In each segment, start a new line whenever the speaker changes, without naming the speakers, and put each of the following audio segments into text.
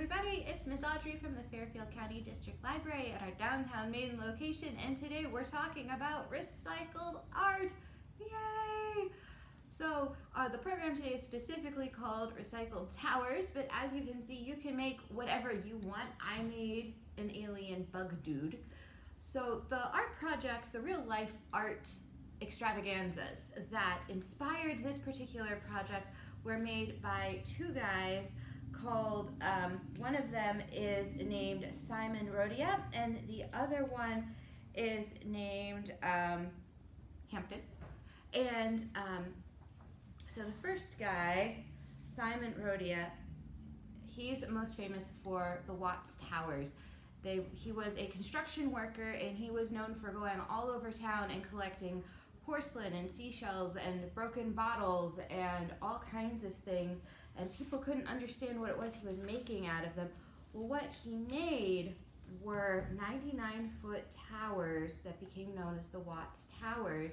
everybody, it's Miss Audrey from the Fairfield County District Library at our downtown main location and today we're talking about recycled art. Yay! So uh, the program today is specifically called Recycled Towers, but as you can see, you can make whatever you want. I made an alien bug dude. So the art projects, the real life art extravaganzas that inspired this particular project were made by two guys called, um, one of them is named Simon Rodia and the other one is named um, Hampton. And um, so the first guy, Simon Rodia, he's most famous for the Watts Towers. They, he was a construction worker and he was known for going all over town and collecting porcelain and seashells and broken bottles and all kinds of things and people couldn't understand what it was he was making out of them. Well, what he made were 99 foot towers that became known as the Watts Towers.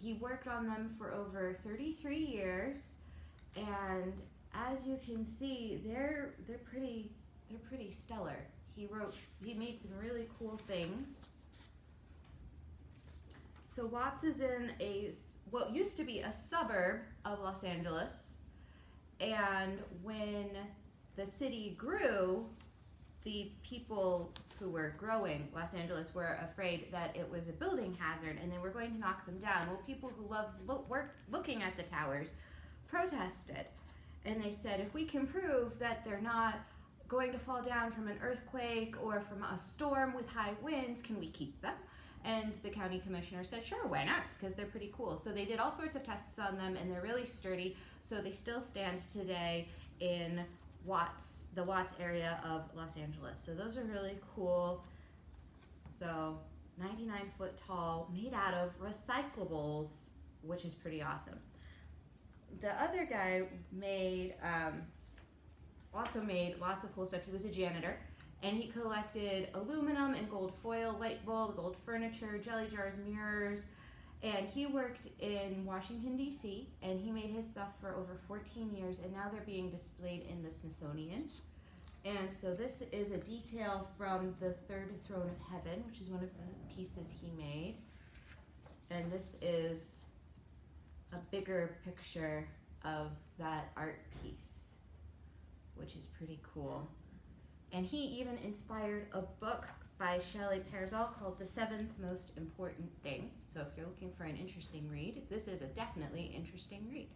He worked on them for over 33 years and as you can see, they're they're pretty they're pretty stellar. He wrote he made some really cool things. So Watts is in a what used to be a suburb of Los Angeles and when the city grew, the people who were growing Los Angeles were afraid that it was a building hazard and they were going to knock them down. Well, people who loved work, looking at the towers protested. And they said, if we can prove that they're not going to fall down from an earthquake or from a storm with high winds, can we keep them? And the county commissioner said, sure, why not? Because they're pretty cool. So they did all sorts of tests on them and they're really sturdy. So they still stand today in Watts, the Watts area of Los Angeles. So those are really cool. So 99 foot tall, made out of recyclables, which is pretty awesome. The other guy made, um, also made lots of cool stuff. He was a janitor and he collected aluminum and gold foil, light bulbs, old furniture, jelly jars, mirrors, and he worked in Washington, D.C., and he made his stuff for over 14 years, and now they're being displayed in the Smithsonian. And so this is a detail from the Third Throne of Heaven, which is one of the pieces he made. And this is a bigger picture of that art piece, which is pretty cool. And he even inspired a book by Shelley Pearsall called The Seventh Most Important Thing. So if you're looking for an interesting read, this is a definitely interesting read.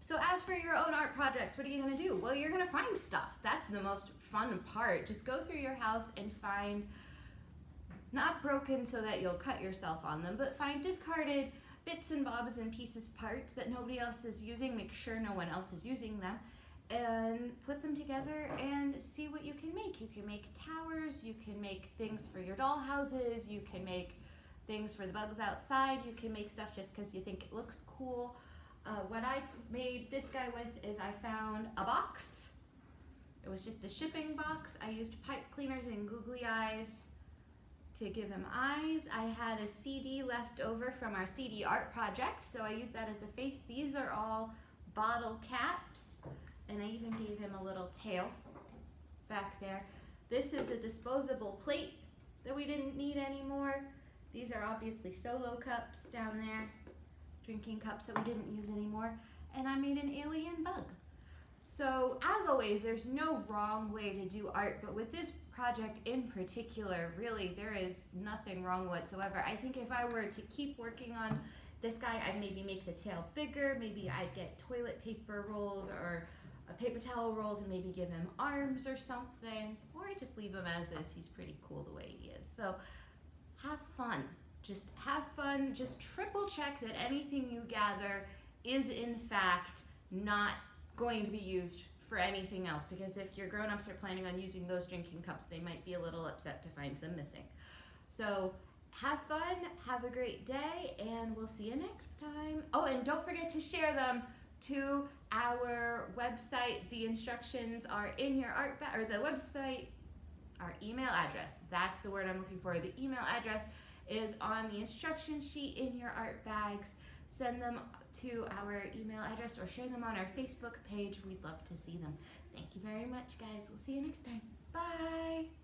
So as for your own art projects, what are you gonna do? Well, you're gonna find stuff. That's the most fun part. Just go through your house and find, not broken so that you'll cut yourself on them, but find discarded bits and bobs and pieces parts that nobody else is using. Make sure no one else is using them and put them together and see what you can make. You can make towers, you can make things for your doll houses, you can make things for the bugs outside, you can make stuff just because you think it looks cool. Uh, what I made this guy with is I found a box. It was just a shipping box. I used pipe cleaners and googly eyes to give him eyes. I had a CD left over from our CD art project, so I used that as a face. These are all bottle caps and I even gave him a little tail back there. This is a disposable plate that we didn't need anymore. These are obviously solo cups down there, drinking cups that we didn't use anymore. And I made an alien bug. So as always, there's no wrong way to do art, but with this project in particular, really, there is nothing wrong whatsoever. I think if I were to keep working on this guy, I'd maybe make the tail bigger, maybe I'd get toilet paper rolls or paper towel rolls and maybe give him arms or something, or I just leave him as is. He's pretty cool the way he is. So have fun. Just have fun. Just triple check that anything you gather is in fact not going to be used for anything else because if your grown-ups are planning on using those drinking cups, they might be a little upset to find them missing. So have fun, have a great day, and we'll see you next time. Oh, and don't forget to share them to our website. The instructions are in your art bag, or the website, our email address. That's the word I'm looking for. The email address is on the instruction sheet in your art bags. send them to our email address or share them on our Facebook page. We'd love to see them. Thank you very much, guys. We'll see you next time. Bye.